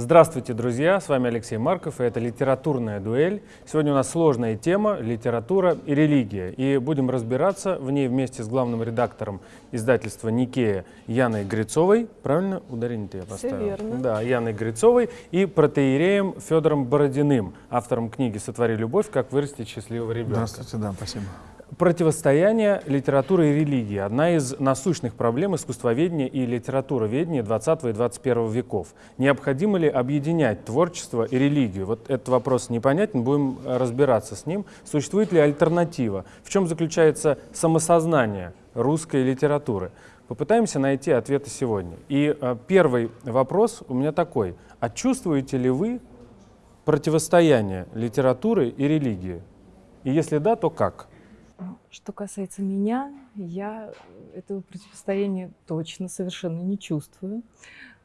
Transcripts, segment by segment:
Здравствуйте, друзья! С вами Алексей Марков, и это «Литературная дуэль». Сегодня у нас сложная тема – литература и религия. И будем разбираться в ней вместе с главным редактором издательства «Никея» Яной Грицовой. Правильно ударение я поставил? Все верно. Да, Яной Грицовой и протеереем Федором Бородиным, автором книги «Сотвори любовь. Как вырастить счастливого ребенка». Здравствуйте, да, спасибо. Противостояние литературы и религии – одна из насущных проблем искусствоведения и литературоведения 20 и 21 веков. Необходимо ли объединять творчество и религию? Вот этот вопрос непонятен, будем разбираться с ним. Существует ли альтернатива? В чем заключается самосознание русской литературы? Попытаемся найти ответы сегодня. И э, первый вопрос у меня такой. А чувствуете ли вы противостояние литературы и религии? И если да, то как? Что касается меня, я этого противостояния точно совершенно не чувствую.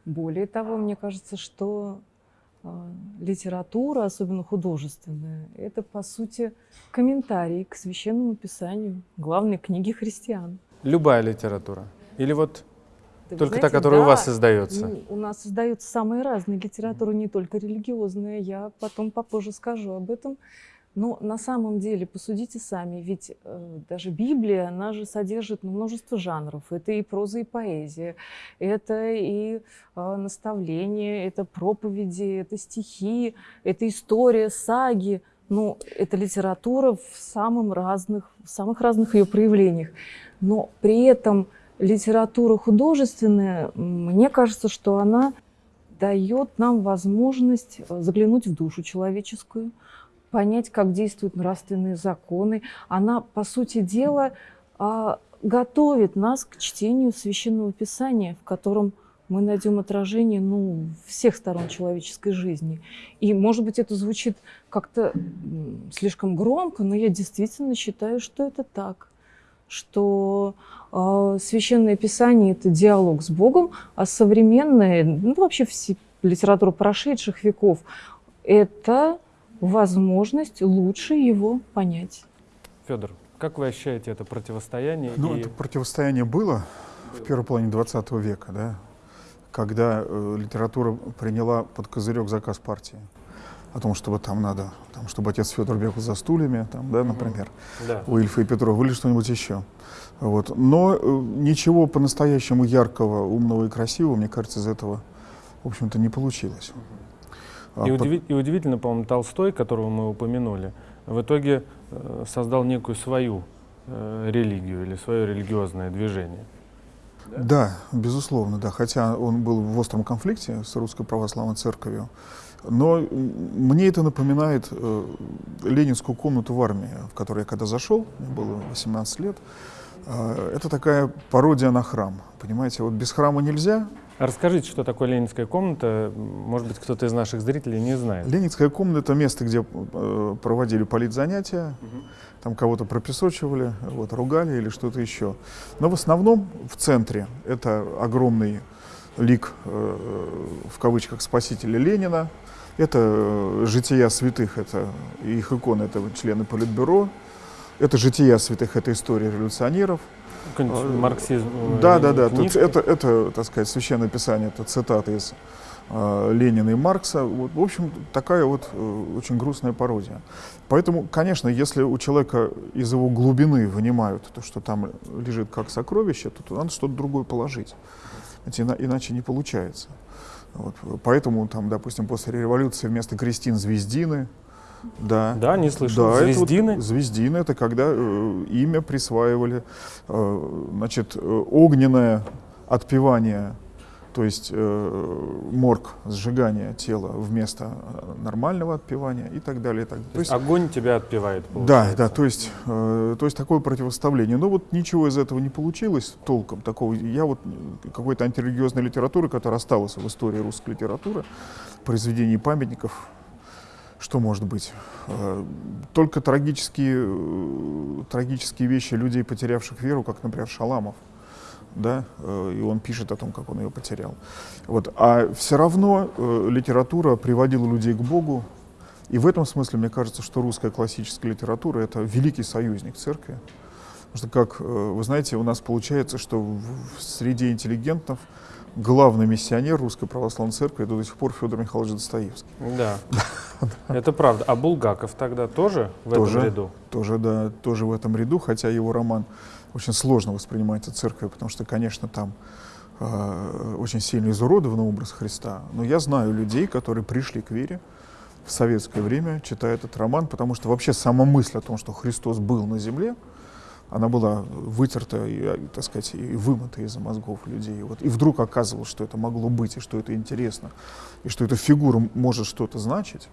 Более того, мне кажется, что э, литература, особенно художественная, это, по сути, комментарий к священному писанию, главной книги христиан. Любая литература? Или вот Да только та, знаете, которая у да, вас издается? У нас издаются самые разные литературы, не только религиозные. Я потом попозже скажу об этом. Но на самом деле, посудите сами, ведь э, даже Библия, она же содержит ну, множество жанров. Это и проза, и поэзия, это и э, наставления, это проповеди, это стихи, это история, саги. Ну, это литература в, самым разных, в самых разных ее проявлениях. Но при этом литература художественная, мне кажется, что она дает нам возможность э, заглянуть в душу человеческую, понять, как действуют нравственные законы. Она, по сути дела, а, готовит нас к чтению Священного Писания, в котором мы найдем отражение ну, всех сторон человеческой жизни. И, может быть, это звучит как-то слишком громко, но я действительно считаю, что это так что э, священное писание это диалог с Богом, а современная, ну вообще все литература прошедших веков это возможность лучше его понять. Федор, как вы ощущаете это противостояние? Ну, и- это противостояние было в первой половине 20 века, да, когда э, литература приняла под козырек заказ партии о том, чтобы там надо, там, чтобы отец Федор бегал за стульями, там, да, например, Да. у Ильфа и Петрова, или что-нибудь еще. Вот. Но э, ничего по-настоящему яркого, умного и красивого, мне кажется, из этого, в общем-то, не получилось. А И, по- удиви- и удивительно, по-моему, Толстой, которого мы упомянули, в итоге э, создал некую свою э, религию или свое религиозное движение. Да, безусловно, да. Хотя он был в остром конфликте с Русской Православной Церковью. Но мне это напоминает э, ленинскую комнату в армии, в которую я когда зашел, мне было 18 лет. Э, это такая пародия на храм. Понимаете, вот без храма нельзя. Расскажите, что такое ленинская комната. Может быть, кто-то из наших зрителей не знает. Ленинская комната — это место, где э, проводили политзанятия, там кого-то пропесочивали, вот, ругали или что-то еще. Но в основном в центре это огромный лик, э, в кавычках, спасителя Ленина. Это э, жития святых, это их иконы, это члены Политбюро. Это жития святых, это история революционеров. Э, марксизм. э, Да, да, да. Тут это, это, так сказать, священное писание, это цитаты из э, Ленина и Маркса. Вот, в общем, такая вот э, очень грустная пародия. Поэтому, конечно, если у человека из его глубины вынимают то, что там лежит как сокровище, то туда надо что-то другое положить. Иначе не получается. Вот, поэтому, там, допустим, после революции вместо крестин звездины, да, Да, не слышал. да, это вот Звездины. звездины это когда э, имя присваивали, э, значит, э, огненное отпевание, то есть э, морг, сжигание тела вместо э, нормального отпевания и так далее. И так далее. То есть, Огонь тебя отпевает, да, получается. да, то есть, э, то есть такое противоставление. Но вот ничего из этого не получилось толком. Такого, я вот э, какой-то антирелигиозной литературы, которая осталась в истории русской литературы, произведений памятников, что может быть? Э, Только трагические, э, трагические вещи людей, потерявших веру, как, например, Шаламов. Да? э, И он пишет о том, как он ее потерял. Вот. А все равно литература приводила людей к Богу. И в этом смысле, мне кажется, что русская классическая литература — это великий союзник церкви. Потому что, как вы знаете, у нас получается, что в среде интеллигентов главный миссионер Русской Православной Церкви до сих пор Федор Михайлович Достоевский. Да, это правда. А Булгаков тогда тоже в Тоже. этом ряду? Тоже, да, тоже в этом ряду, хотя его роман очень сложно воспринимается церковью, потому что, конечно, там э, очень сильно изуродован образ Христа. Но я знаю людей, которые пришли к вере в советское время, читая этот роман, потому что вообще сама мысль о том, что Христос был на земле, она была вытерта, и, э, так сказать, и вымыта из мозгов людей. Вот. И вдруг оказывалось, что это могло быть, и что это интересно, и что эта фигура может что-то значить.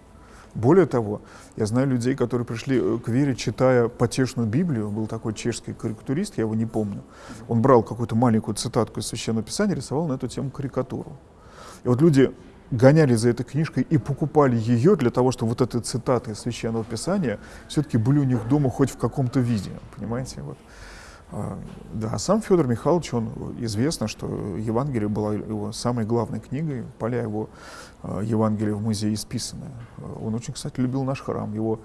Более того, я знаю людей, которые пришли э, к вере, читая потешную Библию. Был такой чешский карикатурист, я его не помню. Он брал какую-то маленькую цитатку из Священного Писания, рисовал на эту тему карикатуру. И вот люди гоняли за этой книжкой и покупали ее для того, чтобы вот эти цитаты из Священного Писания все-таки были у них дома хоть в каком-то виде, понимаете? Вот. А, Да, а сам Федор Михайлович, он известно, что Евангелие была его самой главной книгой, поля его а, Евангелия в музее исписаны. А, Он очень, кстати, любил наш храм. Его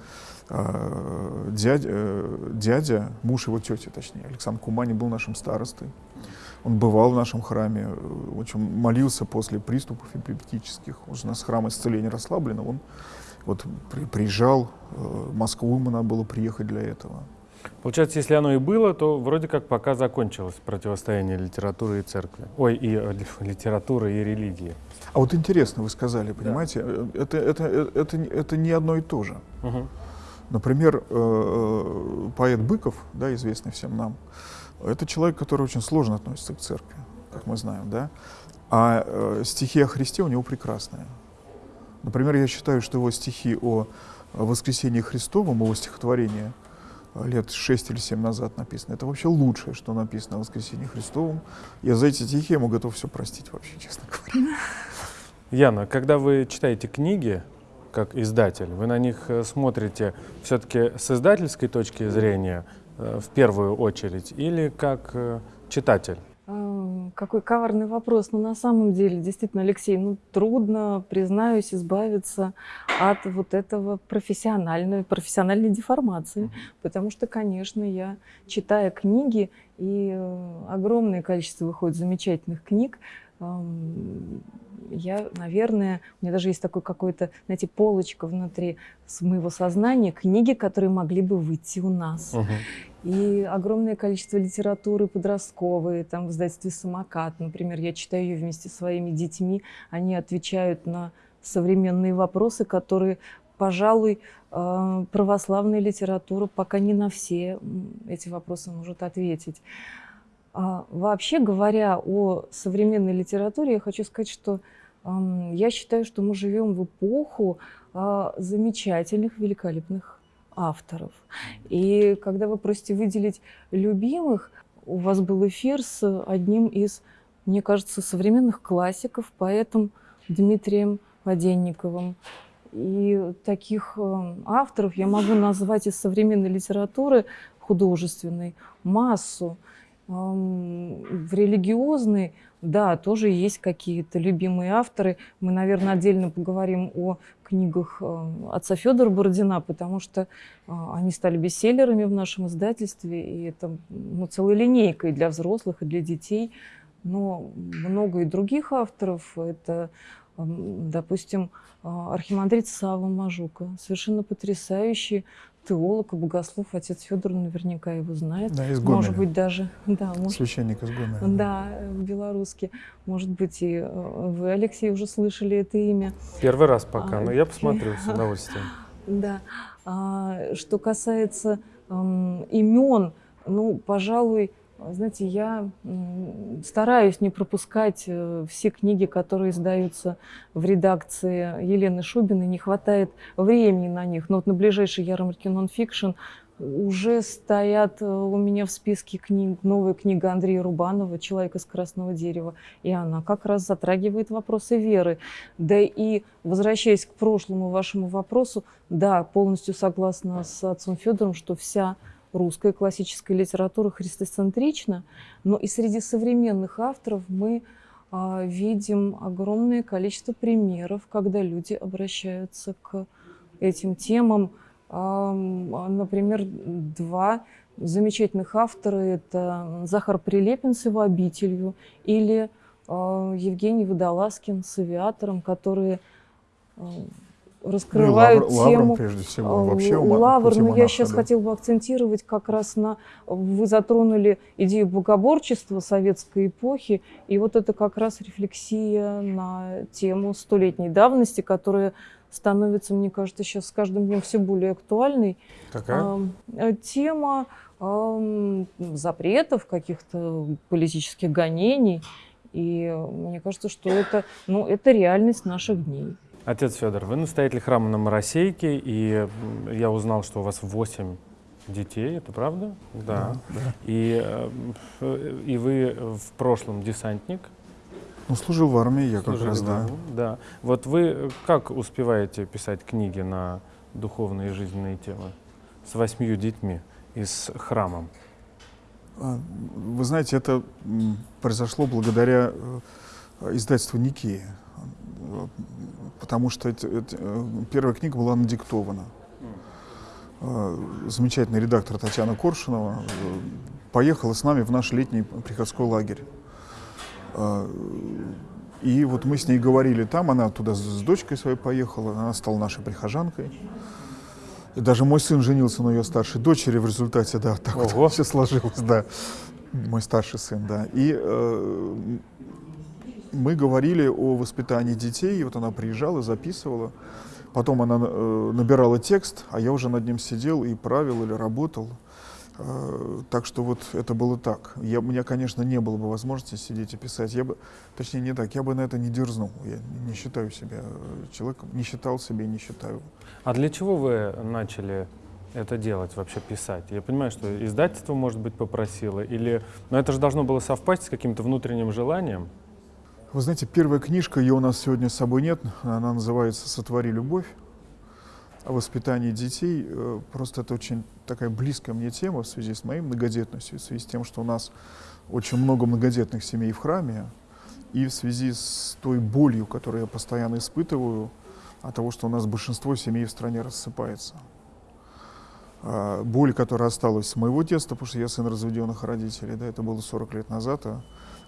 дядя, э, дядя, муж его тети, точнее, Александр Кумани был нашим старостой. Он бывал в нашем храме, э, очень молился после приступов эпилептических. Он же у нас храм исцеления расслаблено. Он вот при- приезжал, э, в Москву ему надо было приехать для этого. Получается, если оно и было, то вроде как пока закончилось противостояние литературы и церкви. Ой, и э, ли- литературы и религии. А вот интересно, вы сказали, понимаете, э, это, это, это, не- это не одно и то же. Мгм. Например, э, э, поэт Быков, да, известный всем нам, это человек, который очень сложно относится к церкви, как мы знаем, да. А э, стихи о Христе у него прекрасные. Например, я считаю, что его стихи о воскресении Христовом, его стихотворение э, лет 6 или 7 назад написано, это вообще лучшее, что написано о воскресении Христовом. Я за эти стихи ему готов все простить вообще, честно говоря. Яна, когда вы читаете книги, как издатель, вы на них э, смотрите все-таки с издательской точки зрения в первую очередь или как э, читатель? А, Какой коварный вопрос. Но на самом деле, действительно, Алексей, ну трудно, признаюсь, избавиться от вот этого профессиональной, профессиональной деформации. Потому что, конечно, я, читая книги, и э, огромное количество выходит замечательных книг, я, наверное, у меня даже есть такой какой-то, знаете, полочка внутри с моего сознания, книги, которые могли бы выйти у нас. Мгм. И огромное количество литературы подростковой, там в издательстве «Самокат», например, я читаю ее вместе со своими детьми, они отвечают на современные вопросы, которые, пожалуй, э, православная литература пока не на все эти вопросы может ответить. А Вообще говоря о современной литературе, я хочу сказать, что я считаю, что мы живем в эпоху а, замечательных, великолепных авторов. И когда вы просите выделить любимых, у вас был эфир с одним из, мне кажется, современных классиков, поэтом Дмитрием Воденниковым. И таких авторов я могу назвать из современной литературы художественной массу. В религиозной, да, тоже есть какие-то любимые авторы. Мы, наверное, отдельно поговорим о книгах э, отца Федора Бородина, потому что э, они стали бестселлерами в нашем издательстве, и это ну, целой линейкой для взрослых и для детей. Но много и других авторов. Это, допустим, э, архимандрит Сава Мажука, совершенно потрясающий теолог и богослов. Отец Федор наверняка его знает. Да, из Может Гомеля. быть, даже, да, может, Священник из Гомеля. да, э, белорусский. Может быть, и э, вы, Алексей, уже слышали это имя. Первый раз пока, А, но я посмотрю с удовольствием. Да. А, что касается эм, имен, ну, пожалуй, знаете, я стараюсь не пропускать э, все книги, которые издаются в редакции Елены Шубиной. Не хватает времени на них. Но вот на ближайшей ярмарке нонфикшн уже стоят э, у меня в списке книг новая книга Андрея Рубанова «Человек из красного дерева». И она как раз затрагивает вопросы веры. Да и, возвращаясь к прошлому вашему вопросу, да, полностью согласна с отцом Федором, что вся русская классическая литература христоцентрична, но и среди современных авторов мы а, видим огромное количество примеров, когда люди обращаются к этим темам. Ам, а, Например, два замечательных автора – это Захар Прилепин с его «Обителью» или э, Евгений Водолазкин с авиатором, которые раскрывают ну, лавр, тему. Лавром, прежде всего, э, вообще Лавр, но я монаха, сейчас да. хотела бы акцентировать как раз на... Вы затронули идею богоборчества советской эпохи, и вот это как раз рефлексия на тему столетней давности, которая становится, мне кажется, сейчас с каждым днем все более актуальной. Какая? Э, Тема запретов, каких-то политических гонений. И мне кажется, что это, ну, это реальность наших дней. Отец Федор, вы настоятель храма на Моросейке, и я узнал, что у вас 8 детей, это правда? Да. да. И, э, и вы в прошлом десантник. Ну, служил в армии я как служили раз, да. да. Вот вы как успеваете писать книги на духовные и жизненные темы с восьмью детьми и с храмом? А, Вы знаете, это произошло благодаря э, издательству Никея. Потому что эти- эти, э, первая книга была надиктована. Э, Замечательный редактор Татьяна Коршунова э, поехала с нами в наш летний приходской лагерь. И вот мы с ней говорили там, она туда с с дочкой своей поехала, она стала нашей прихожанкой. И даже мой сын женился на ее старшей дочери в результате, да, так Ого. вот все сложилось, да. Мой старший сын, да. И э, мы говорили о воспитании детей, и вот она приезжала, записывала. Потом она э, набирала текст, а я уже над ним сидел и правил или работал. Э, так что вот это было так. Я, у меня, конечно, не было бы возможности сидеть и писать. Я бы, точнее, не так, я бы на это не дерзнул. Я не считаю себя э, человеком, не считал себя и не считаю. А для чего вы начали это делать, вообще писать? Я понимаю, что издательство, может быть, попросило, или... Но это же должно было совпасть с каким-то внутренним желанием. Вы знаете, первая книжка, ее у нас сегодня с собой нет, она называется «Сотвори любовь» о воспитании детей. Э, Просто это очень такая близкая мне тема в связи с моей многодетностью, в связи с тем, что у нас очень много многодетных семей в храме, и в связи с той болью, которую я постоянно испытываю от того, что у нас большинство семей в стране рассыпается. А, Боль, которая осталась с моего детства, потому что я сын разведенных родителей, да, это было 40 лет назад, а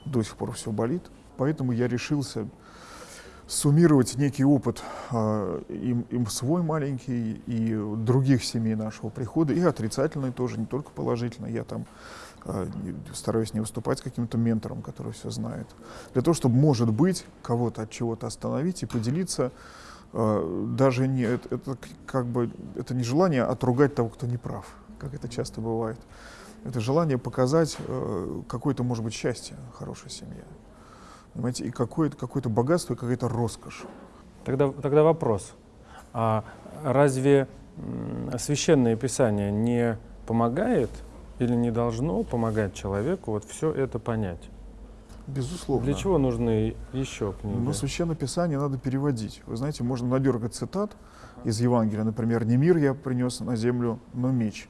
до сих пор все болит. Поэтому я решился суммировать некий опыт а, им, им свой маленький и других семей нашего прихода, и отрицательный тоже, не только положительный. Я там не- стараюсь не выступать каким-то ментором, который все знает. Для того, чтобы, может быть, кого-то от чего-то остановить и поделиться, а, даже не, это, это как бы, это не желание отругать того, кто не прав, как это часто бывает. Это желание показать э, какое-то, может быть, счастье хорошей семье. Понимаете, и какое-то какое богатство, и какая-то роскошь. Тогда, тогда вопрос. А разве священное писание не помогает или не должно помогать человеку вот все это понять? Безусловно. Для чего нужны еще книги? Но Священное Писание надо переводить. Вы знаете, можно надергать цитат из Евангелия. Например, «Не мир я принес на землю, но меч».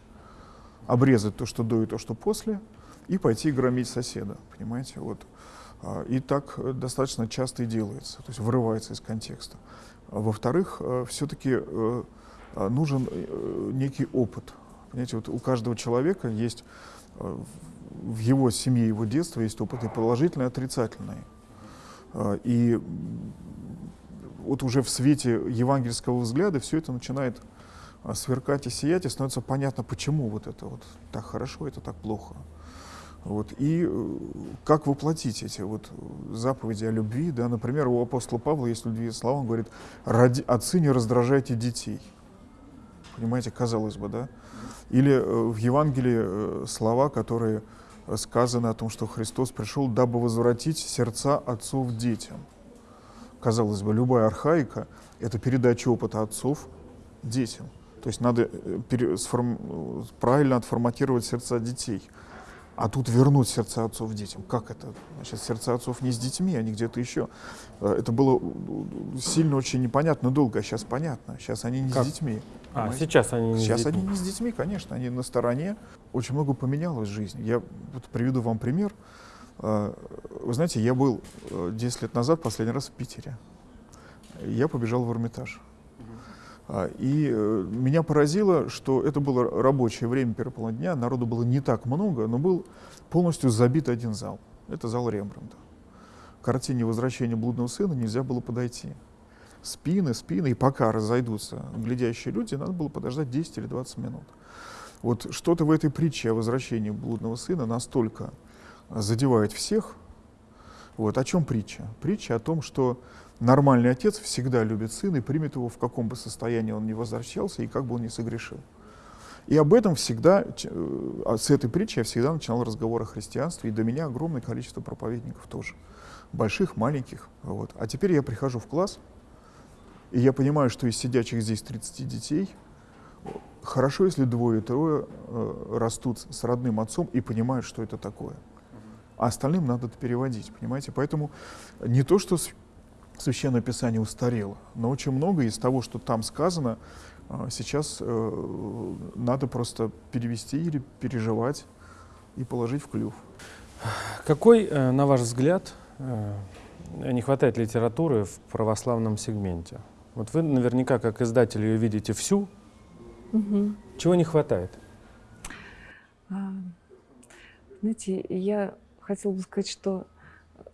Обрезать то, что до и то, что после, и пойти громить соседа. Понимаете? Вот. А, И так э, достаточно часто и делается, то есть вырывается из контекста. А Во-вторых, все-таки нужен э, некий опыт. Понимаете, вот у каждого человека есть э, в его семье, его детства есть опыт и положительный, и отрицательный. А, И вот уже в свете евангельского взгляда все это начинает а, сверкать и сиять, и становится понятно, почему вот это вот так хорошо, это так плохо. Вот. И э, как воплотить эти вот заповеди о любви, да, например, у апостола Павла есть любви слова, он говорит, «Ради, отцы не раздражайте детей. Понимаете, казалось бы, да? Или э, в Евангелии э, слова, которые сказаны о том, что Христос пришел, дабы возвратить сердца отцов детям. Казалось бы, любая архаика — это передача опыта отцов детям. То есть надо правильно отформатировать сердца детей. А тут вернуть сердца отцов детям. Как это? Значит, сердца отцов не с детьми, они где-то еще. Э, Это было э, сильно очень непонятно долго, а сейчас понятно. Сейчас они не Как? с детьми. А, понимаете? сейчас они не с Сейчас детьми. они не с детьми, конечно, они на стороне. Очень много поменялось в жизни. Я вот приведу вам пример. Э, Вы знаете, я был э, 10 лет назад последний раз в Питере. Я побежал в Эрмитаж. А, И э, меня поразило, что это было рабочее время первой половины дня, народу было не так много, но был полностью забит один зал. Это зал Рембрандта. картине «Возвращение блудного сына» нельзя было подойти. Спины, спины, и пока разойдутся глядящие люди, надо было подождать 10 или 20 минут. Вот что-то в этой притче о возвращении блудного сына настолько задевает всех. Вот о чем притча? Притча о том, что нормальный отец всегда любит сына и примет его в каком бы состоянии он ни возвращался и как бы он ни согрешил. И об этом всегда, э, а с этой притчи я всегда начинал разговор о христианстве, и до меня огромное количество проповедников тоже, больших, маленьких. Вот. А теперь я прихожу в класс, и я понимаю, что из сидящих здесь 30 детей, хорошо, если двое-трое э, растут с родным отцом и понимают, что это такое. А остальным надо это переводить, понимаете? Поэтому не то, что Священное Писание устарело, но очень много из того, что там сказано, а сейчас э, надо просто перевести или переживать и положить в клюв. Какой, э, на ваш взгляд, э, не хватает литературы в православном сегменте? Вот вы наверняка, как издатель, ее видите всю. Угу. Чего не хватает? А, знаете, я хотела бы сказать, что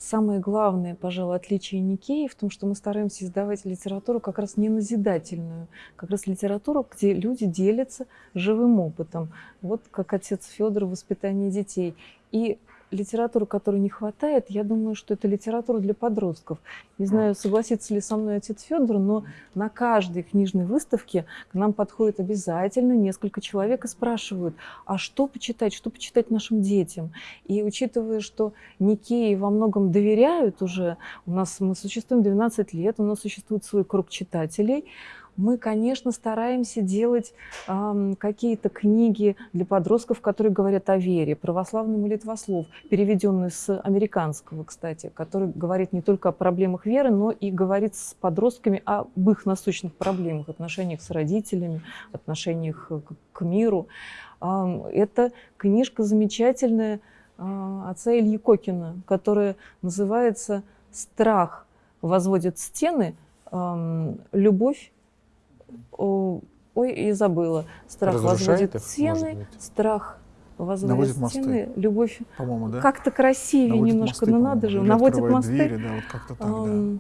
самое главное, пожалуй, отличие Никеи в том, что мы стараемся издавать литературу как раз не назидательную, как раз литературу, где люди делятся живым опытом. Вот как отец Федор в воспитании детей. И литературу, которой не хватает, я думаю, что это литература для подростков. Не знаю, согласится ли со мной отец Федор, но на каждой книжной выставке к нам подходит обязательно несколько человек и спрашивают, а что почитать, что почитать нашим детям? И учитывая, что Никеи во многом доверяют уже, у нас мы существуем 12 лет, у нас существует свой круг читателей, мы, конечно, стараемся делать э, какие-то книги для подростков, которые говорят о вере. Православный молитвослов, переведенный с американского, кстати, который говорит не только о проблемах веры, но и говорит с подростками об их насущных проблемах, отношениях с родителями, отношениях к, к миру. Э, это книжка замечательная э, отца Ильи Кокина, которая называется «Страх возводит стены», любовь Ой, и забыла. Страх возводит стены, страх возводит стены, мосты. любовь По-моему, да? как-то красивее наводит немножко, мосты, но надо же, наводит мосты. Двери, да, вот как-то так, да.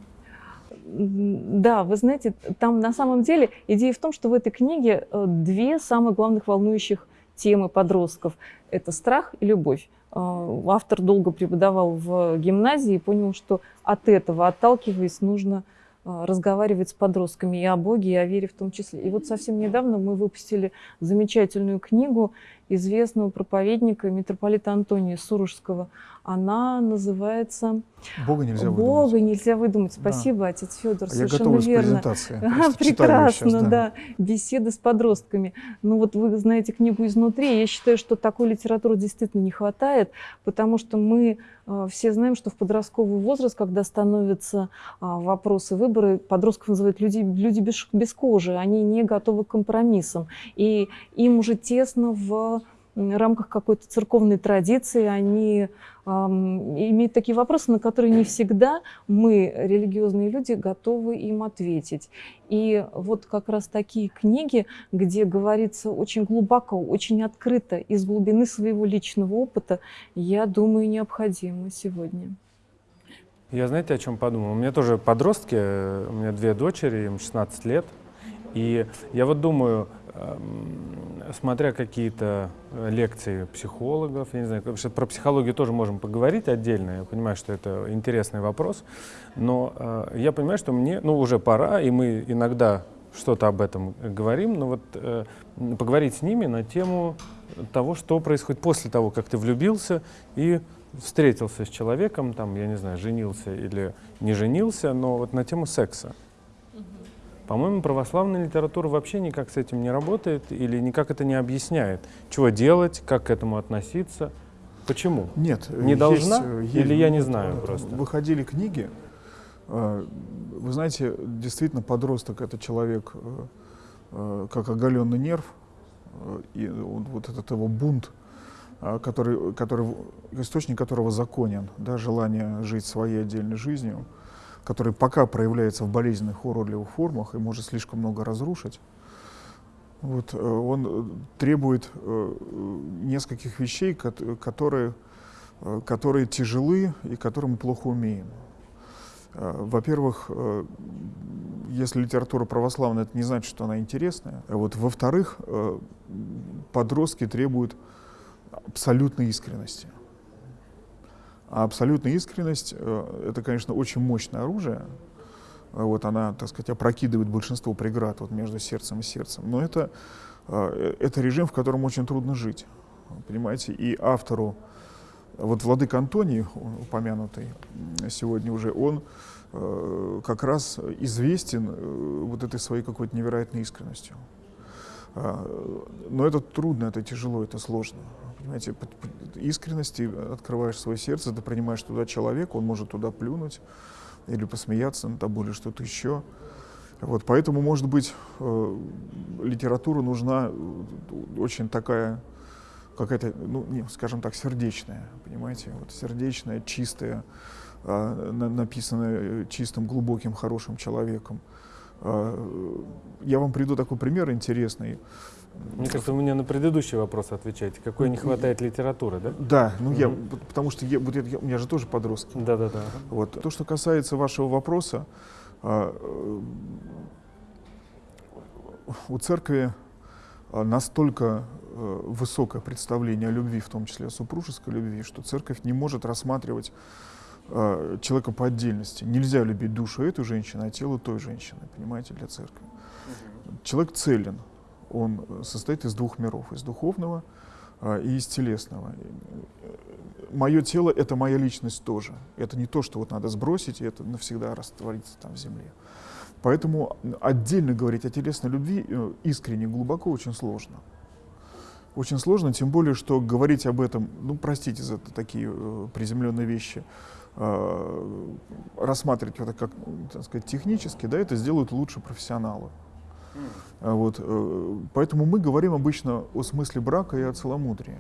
Да, вы знаете, там на самом деле идея в том, что в этой книге э, две самых главных волнующих темы подростков. Это страх и любовь. Э, автор долго преподавал в гимназии и понял, что от этого, отталкиваясь, нужно а, разговаривать с подростками и о Боге, и о вере в том числе. И вот совсем недавно мы выпустили замечательную книгу известного проповедника митрополита Антония Сурожского. Она называется «Бога нельзя Бога выдумать». нельзя выдумать. Спасибо, да. отец Федор, Я совершенно верно. Прекрасно, сейчас, да. да. Беседы с подростками. Ну вот вы знаете книгу изнутри. Я считаю, что такой литературы действительно не хватает, потому что мы э, все знаем, что в подростковый возраст, когда становятся э, вопросы выбора, подростков называют люди, люди без, без кожи, они не готовы к компромиссам. И им уже тесно в рамках какой-то церковной традиции, они эм, имеют такие вопросы, на которые не всегда мы, религиозные люди, готовы им ответить. И вот как раз такие книги, где говорится очень глубоко, очень открыто, из глубины своего личного опыта, я думаю, необходимы сегодня. Я знаете, о чем подумал? У меня тоже подростки, у меня две дочери, им 16 лет. И я вот думаю, смотря какие-то э, лекции психологов, я не знаю, потому что про психологию тоже можем поговорить отдельно, я понимаю, что это интересный вопрос, но э, я понимаю, что мне, ну, уже пора, и мы иногда что-то об этом говорим, но вот э, поговорить с ними на тему того, что происходит после того, как ты влюбился и встретился с человеком, там, я не знаю, женился или не женился, но вот на тему секса. По-моему, православная литература вообще никак с этим не работает или никак это не объясняет. Чего делать, как к этому относиться, почему? Нет. Не должна есть, или я не знаю просто? Выходили книги. Э, вы знаете, действительно, подросток — это человек, э, э, как оголенный нерв, и вот этот его бунт, который, который, источник которого законен, да, желание жить своей отдельной жизнью — который пока проявляется в болезненных уродливых формах и может слишком много разрушить, вот, э, он э, требует э, нескольких вещей, которые, которые тяжелы и которые мы плохо умеем. Во-первых, если литература православная, это не значит, что она интересная. Вот. Во-вторых, подростки требуют абсолютной искренности. А абсолютная искренность э, — это, конечно, очень мощное оружие. Вот она, так сказать, опрокидывает большинство преград вот между сердцем и сердцем. Но это, э, это режим, в котором очень трудно жить. Понимаете? И автору, вот Владык Антоний, упомянутый сегодня уже, он э, как раз известен вот этой своей какой-то невероятной искренностью. Но это трудно, это тяжело, это сложно. Понимаете, искренности открываешь свое сердце, ты принимаешь туда человека, он может туда плюнуть или посмеяться над тобой, или что-то еще. Вот, поэтому, может быть, э, литература нужна э, очень такая, какая-то, ну, не, скажем так, сердечная, понимаете, вот сердечная, чистая, э, написанная чистым, глубоким, хорошим человеком. Э, я вам приду такой пример интересный. Мне кажется, вы мне на предыдущий вопрос отвечаете. Какой не хватает литературы, да? Да, ну я, потому что я, вот я, у меня же тоже подростки. Да, да, да. Вот. То, что касается вашего вопроса, а, э, у церкви а, настолько э, высокое представление о любви, в том числе о супружеской любви, что церковь не может рассматривать а, человека по отдельности. Нельзя любить душу этой женщины, а тело той женщины, понимаете, для церкви. Человек целен, он состоит из двух миров, из духовного а, и из телесного. Мое тело — это моя личность тоже. Это не то, что вот надо сбросить, и это навсегда раствориться там в земле. Поэтому отдельно говорить о телесной любви э, искренне, глубоко очень сложно. Очень сложно, тем более, что говорить об этом, ну, простите за такие э, приземленные вещи, э, рассматривать это как, так сказать, технически, да, это сделают лучше профессионалы. Mm. Вот, э, поэтому мы говорим обычно о смысле брака и о целомудрии.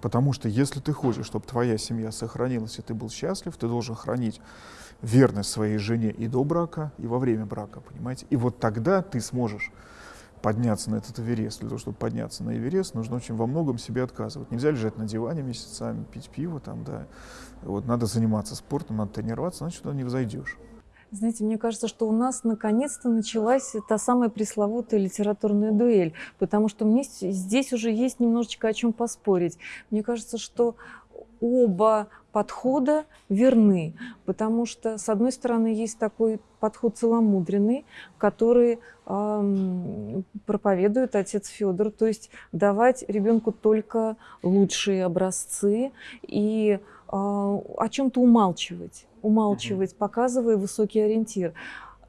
Потому что если ты хочешь, чтобы твоя семья сохранилась и ты был счастлив, ты должен хранить верность своей жене и до брака, и во время брака, понимаете? И вот тогда ты сможешь подняться на этот Эверест. Для того, чтобы подняться на Эверест, нужно очень во многом себе отказывать. Нельзя лежать на диване месяцами, пить пиво там, да. Вот надо заниматься спортом, надо тренироваться, значит, туда не взойдешь. Знаете, мне кажется, что у нас наконец-то началась та самая пресловутая литературная дуэль, потому что мне здесь уже есть немножечко о чем поспорить. Мне кажется, что оба подхода верны, потому что, с одной стороны, есть такой подход целомудренный, который э, проповедует отец Федор, то есть давать ребенку только лучшие образцы и э, о чем-то умалчивать, умалчивать, показывая высокий ориентир.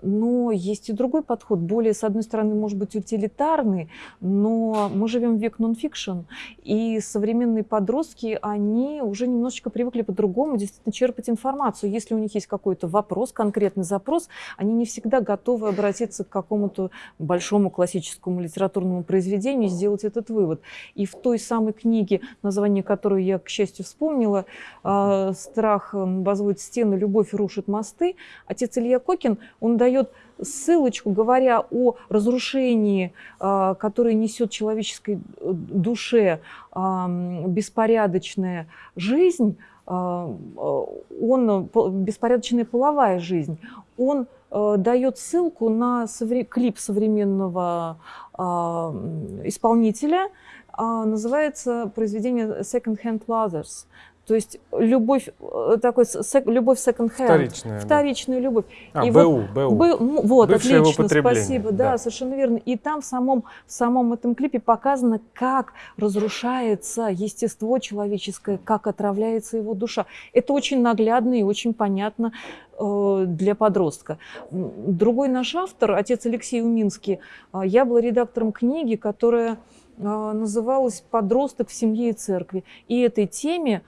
Но есть и другой подход, более, с одной стороны, может быть, утилитарный, но мы живем в век нонфикшн, и современные подростки, они уже немножечко привыкли по-другому действительно черпать информацию. Если у них есть какой-то вопрос, конкретный запрос, они не всегда готовы обратиться к какому-то большому классическому литературному произведению и сделать этот вывод. И в той самой книге, название которой я, к счастью, вспомнила, а, «Страх возводит стены, любовь рушит мосты», отец Илья Кокин, он дает ссылочку, говоря о разрушении, а, которое несет человеческой э, душе беспорядочная жизнь, а, он, беспорядочная половая жизнь, он э, дает ссылку на клип современного а, исполнителя, называется произведение Second Hand Lovers. То есть любовь, э, такой, сек, любовь second-hand. Вторичная. Вторичная да. любовь. А, и БУ, вот, БУ. Б, ну, вот, Бывшее отлично, спасибо. Да, да, совершенно верно. И там в самом, в самом этом клипе показано, как разрушается естество человеческое, как отравляется его душа. Это очень наглядно и очень понятно э, для подростка. Другой наш автор, отец Алексей Уминский, э, я была редактором книги, которая называлась «Подросток в семье и церкви». И этой теме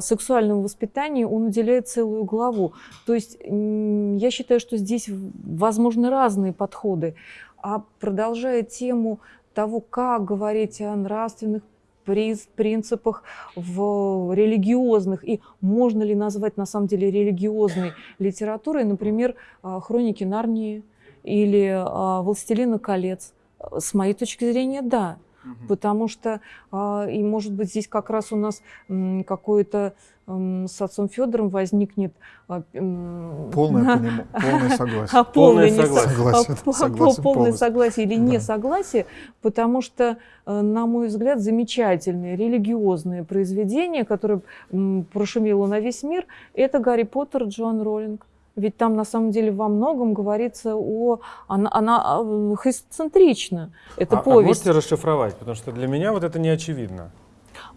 сексуальному воспитанию он уделяет целую главу. То есть я считаю, что здесь возможны разные подходы. А продолжая тему того, как говорить о нравственных принципах в религиозных и можно ли назвать на самом деле религиозной литературой, например, а, «Хроники Нарнии» или а, «Властелина колец». С моей точки зрения, да. Угу. Потому что, а, и может быть, здесь как раз у нас какое-то с отцом Федором возникнет а, полное, поним... полное согласие. А полное, согласие. полное согласие или не согласие, потому что, э, на мой взгляд, замечательное религиозное произведение, которое прошумело на весь мир, это Гарри Поттер Джоан Роллинг. Ведь там на самом деле во многом говорится о... Она, она а, христоцентрична, это а, повесть. А можете расшифровать? Потому что для меня вот это не очевидно.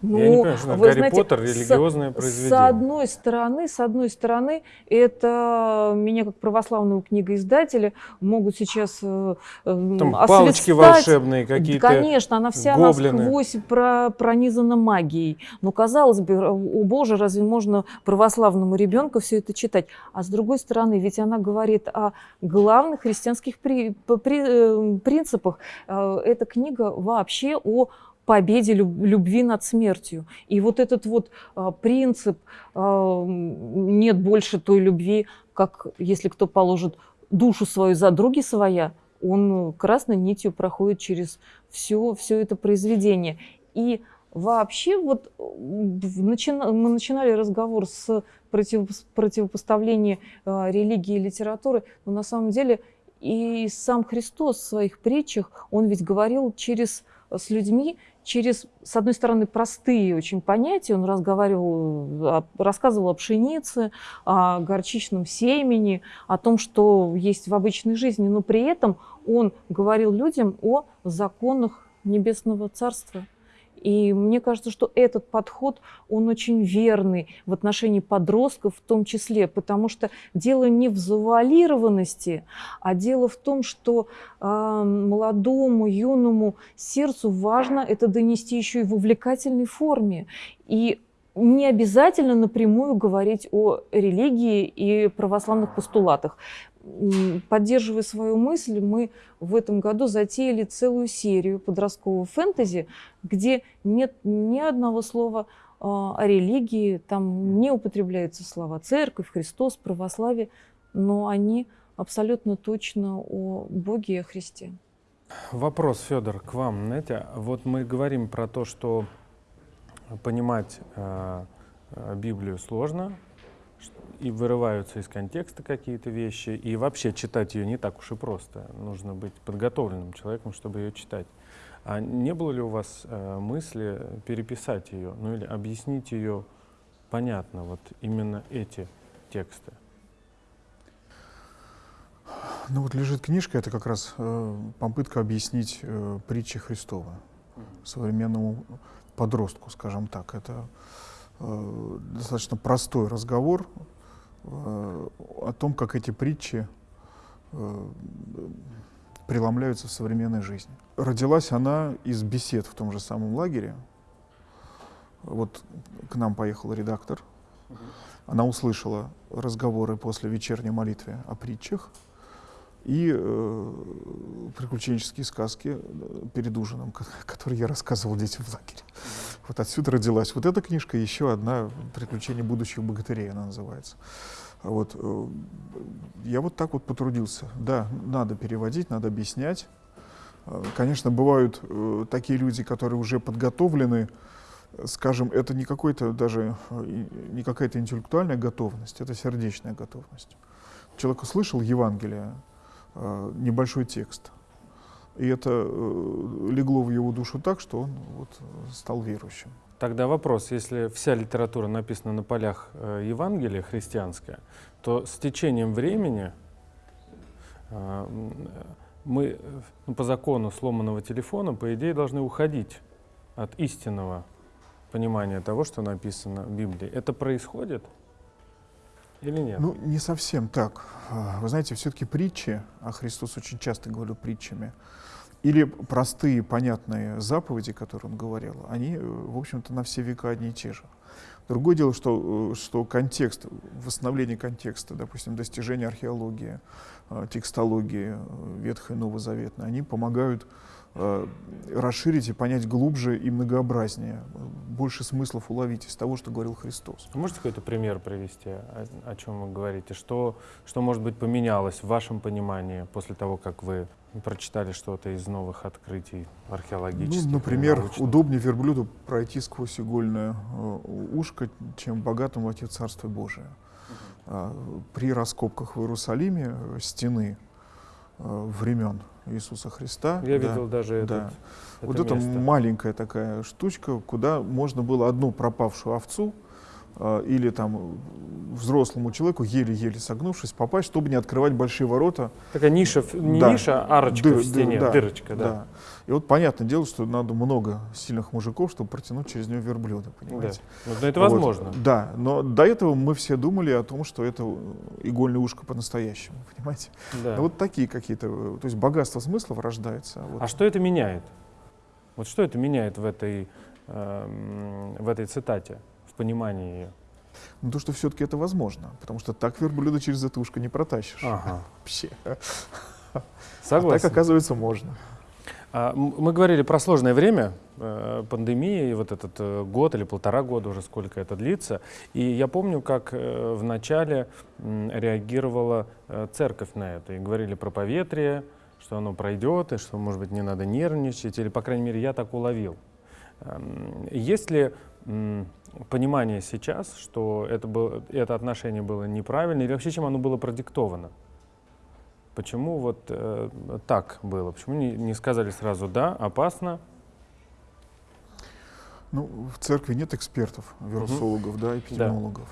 Ну, Я не понимаю, что вы Гарри знаете, Поттер религиозное с, произведение. С одной стороны, с одной стороны, это меня как православного книгоиздателя могут сейчас э, Там палочки волшебные какие-то. Конечно, она вся гоблины. насквозь про, пронизана магией. Но казалось бы, о боже, разве можно православному ребенку все это читать? А с другой стороны, ведь она говорит о главных христианских при, при, э, принципах. Э, эта книга вообще о победе любви над смертью. И вот этот вот а, принцип а, «нет больше той любви, как если кто положит душу свою за други своя», он красной нитью проходит через все, все это произведение. И вообще вот начина, мы начинали разговор с против, противопоставления э, религии и литературы, но на самом деле и сам Христос в своих притчах, он ведь говорил через, с людьми через, с одной стороны, простые очень понятия. Он разговаривал, рассказывал о пшенице, о горчичном семени, о том, что есть в обычной жизни, но при этом он говорил людям о законах Небесного Царства. И мне кажется, что этот подход, он очень верный в отношении подростков в том числе, потому что дело не в завуалированности, а дело в том, что э, молодому, юному сердцу важно это донести еще и в увлекательной форме. И не обязательно напрямую говорить о религии и православных постулатах поддерживая свою мысль, мы в этом году затеяли целую серию подросткового фэнтези, где нет ни одного слова а, о религии, там не употребляются слова церковь, Христос, православие, но они абсолютно точно о Боге и о Христе. Вопрос, Федор, к вам. Знаете, вот мы говорим про то, что понимать э, Библию сложно, и вырываются из контекста какие-то вещи, и вообще читать ее не так уж и просто. Нужно быть подготовленным человеком, чтобы ее читать. А не было ли у вас э, мысли переписать ее, ну или объяснить ее понятно, вот именно эти тексты? Ну вот лежит книжка, это как раз э, попытка объяснить э, притчи Христова современному подростку, скажем так. Это э, достаточно простой разговор, Э, о том, как эти притчи э, преломляются в современной жизни. Родилась она из бесед в том же самом лагере. Вот к нам поехал редактор. Она услышала разговоры после вечерней молитвы о притчах и э, приключенческие сказки э, перед ужином, которые я рассказывал детям в лагере. Вот отсюда родилась вот эта книжка, еще одна «Приключения будущих богатырей» она называется. Вот. Э, я вот так вот потрудился. Да, надо переводить, надо объяснять. Э, конечно, бывают э, такие люди, которые уже подготовлены, скажем, это не какой-то даже, не какая-то интеллектуальная готовность, это сердечная готовность. Человек услышал Евангелие, небольшой текст, и это легло в его душу так, что он вот стал верующим. Тогда вопрос, если вся литература написана на полях э, Евангелия христианская, то с течением времени э, мы ну, по закону сломанного телефона, по идее, должны уходить от истинного понимания того, что написано в Библии. Это происходит или нет? Ну, не совсем так. А, вы знаете, все-таки притчи, а Христос очень часто говорил притчами, или простые, понятные заповеди, которые он говорил, они, э, в общем-то, на все века одни и те же. Другое дело, что, э, что контекст, восстановление контекста, допустим, достижения археологии, э, текстологии Ветхой и Новозаветной, они помогают э, расширить и понять глубже и многообразнее, больше смыслов уловить из того, что говорил Христос. Можете какой-то пример привести, о, о чем вы говорите? Что, что, может быть, поменялось в вашем понимании после того, как вы прочитали что-то из новых открытий археологических? Ну, например, удобнее верблюду пройти сквозь игольное э, ушко, чем богатому войти в Царство Божие. Угу. При раскопках в Иерусалиме э, стены э, времен Иисуса Христа. Я да, видел даже да. этот, это Вот место. это маленькая такая штучка, куда можно было одну пропавшую овцу или там взрослому человеку, еле-еле согнувшись, попасть, чтобы не открывать большие ворота. Такая ниша, не да. ниша, а арочка Дыр, в стене, да, дырочка, да. да. И вот понятное дело, что надо много сильных мужиков, чтобы протянуть через нее верблюда, понимаете? Да. Но это возможно. Вот. Да, но до этого мы все думали о том, что это игольное ушко по-настоящему, понимаете? Да. Вот такие какие-то, то есть богатство смыслов рождается. Вот. А что это меняет? Вот что это меняет в этой, э, в этой цитате? Понимании ее? Ну, то, что все-таки это возможно, потому что так верблюда через это ушко не протащишь. Ага. Вообще. Согласен. А так, оказывается, можно. А, мы говорили про сложное время, э, пандемии, вот этот э, год или полтора года уже, сколько это длится. И я помню, как э, в начале реагировала церковь на это. И говорили про поветрие, что оно пройдет, и что, может быть, не надо нервничать, или, по крайней мере, я так уловил. Эм, есть ли понимание сейчас, что это, было, это отношение было неправильно, или вообще чем оно было продиктовано? Почему вот э, так было? Почему не, не сказали сразу «да, опасно»? Ну, в церкви нет экспертов, вирусологов, угу. да, эпидемиологов.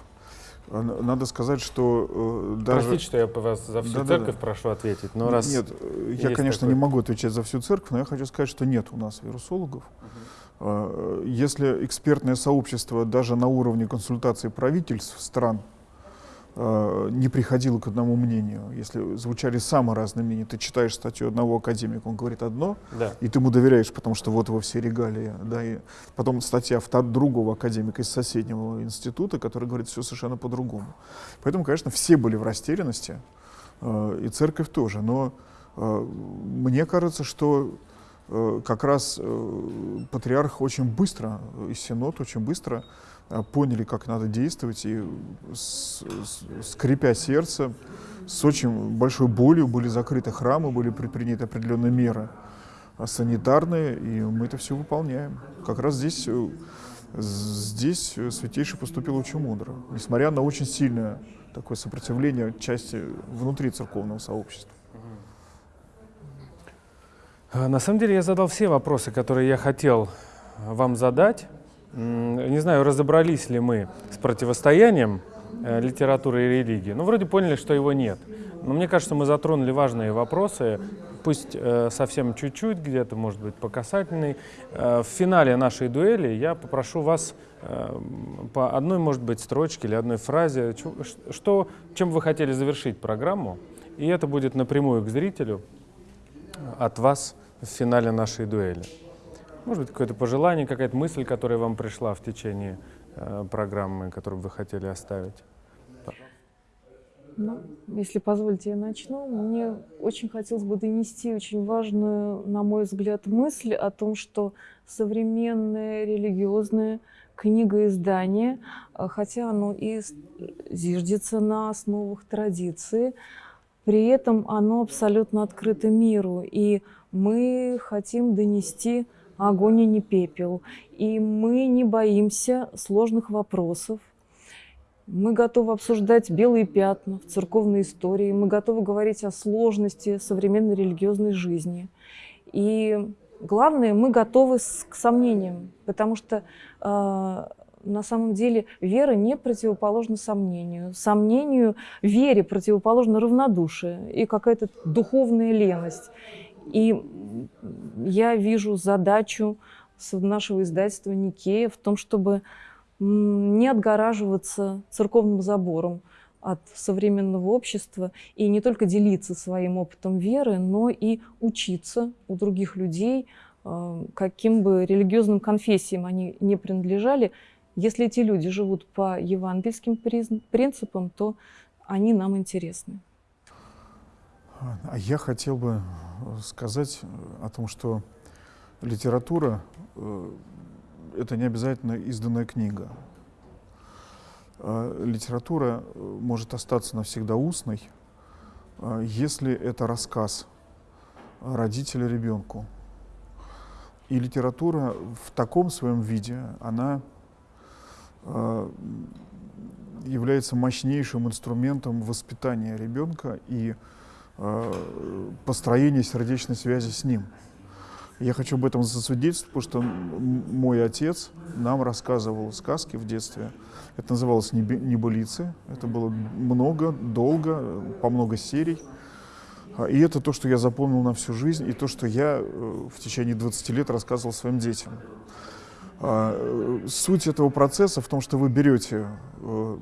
Да. Надо сказать, что э, даже... Простите, что я вас за всю да, церковь да, да. прошу ответить, но раз... Нет, я, конечно, такой... не могу отвечать за всю церковь, но я хочу сказать, что нет у нас вирусологов. Угу. А, если экспертное сообщество даже на уровне консультаций правительств стран а, не приходило к одному мнению, если звучали самые разные мнения, ты читаешь статью одного академика, он говорит одно, да. и ты ему доверяешь, потому что вот его все регалии, да, и потом статья другого академика из соседнего института, который говорит все совершенно по-другому. Поэтому, конечно, все были в растерянности, а, и церковь тоже, но мне кажется, что как раз э, патриарх очень быстро, и синод очень быстро э, поняли, как надо действовать, и скрипя сердце, с очень большой болью были закрыты храмы, были предприняты определенные меры санитарные, и мы это все выполняем. Как раз здесь, здесь Святейший поступил очень мудро, несмотря на очень сильное такое сопротивление части внутри церковного сообщества. А, на самом деле я задал все вопросы, которые я хотел вам задать. Не знаю, разобрались ли мы с противостоянием э, литературы и религии. Ну, вроде поняли, что его нет. Но мне кажется, мы затронули важные вопросы, пусть э, совсем чуть-чуть, где-то, может быть, по касательной. Э, в финале нашей дуэли я попрошу вас э, по одной, может быть, строчке или одной фразе, что, чем вы хотели завершить программу, и это будет напрямую к зрителю от вас в финале нашей дуэли. Может быть, какое-то пожелание, какая-то мысль, которая вам пришла в течение э, программы, которую вы хотели оставить? Ну, если позволите, я начну. Мне очень хотелось бы донести очень важную, на мой взгляд, мысль о том, что современное религиозное книгоиздание, э, хотя оно и зиждется на основах традиции, при этом оно абсолютно открыто миру. И мы хотим донести огонь и не пепел. И мы не боимся сложных вопросов. Мы готовы обсуждать белые пятна в церковной истории. Мы готовы говорить о сложности современной религиозной жизни. И главное, мы готовы к сомнениям, потому что э, на самом деле вера не противоположна сомнению. Сомнению, вере противоположно равнодушие и какая-то духовная леность. И я вижу задачу нашего издательства «Никея» в том, чтобы не отгораживаться церковным забором от современного общества и не только делиться своим опытом веры, но и учиться у других людей, э, каким бы религиозным конфессиям они не принадлежали. Если эти люди живут по евангельским принципам, то они нам интересны. А я хотел бы сказать о том, что литература э, — это не обязательно изданная книга. Э, литература э, может остаться навсегда устной, э, если это рассказ родителя ребенку. И литература в таком своем виде, она э, является мощнейшим инструментом воспитания ребенка и э, построения сердечной связи с ним. Я хочу об этом засвидетельствовать, потому что мой отец нам рассказывал сказки в детстве. Это называлось «Небылицы». Это было много, долго, по много серий. А, и это то, что я запомнил на всю жизнь, и то, что я э, в течение 20 лет рассказывал своим детям. А, э, суть этого процесса в том, что вы берете э,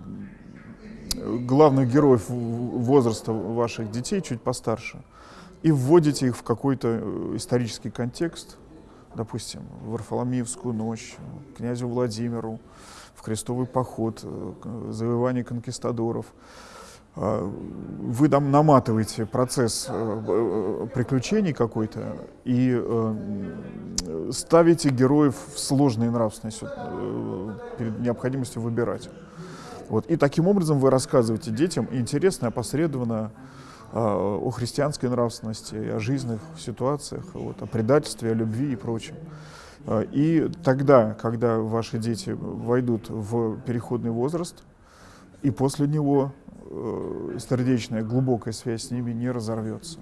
главных героев возраста ваших детей, чуть постарше, и вводите их в какой-то исторический контекст, допустим, в Варфоломеевскую ночь, князю Владимиру, в крестовый поход, завоевание конкистадоров – вы там наматываете процесс э, э, приключений какой-то и э, ставите героев в сложные нравственности перед необходимостью выбирать. Вот. И таким образом вы рассказываете детям интересно, опосредованно о христианской нравственности, о жизненных ситуациях, вот, о предательстве, о любви и прочем. И тогда, когда ваши дети войдут в переходный возраст, и после него э, сердечная, глубокая связь с ними не разорвется.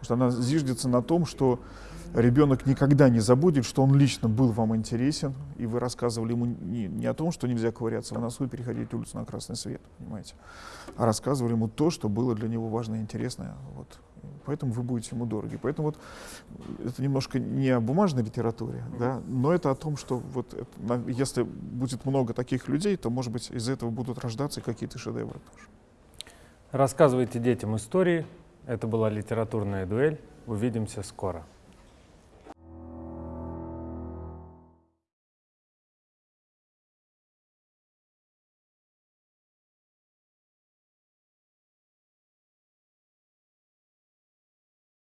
Потому что она зиждется на том, что ребенок никогда не забудет, что он лично был вам интересен, и вы рассказывали ему не, не о том, что нельзя ковыряться в носу и переходить улицу на красный свет, понимаете, а рассказывали ему то, что было для него важно и интересно. Вот. Поэтому вы будете ему дороги. Поэтому вот это немножко не о бумажной литературе, да, но это о том, что вот это, если будет много таких людей, то, может быть, из этого будут рождаться какие-то шедевры тоже. Рассказывайте детям истории. Это была литературная дуэль. Увидимся скоро.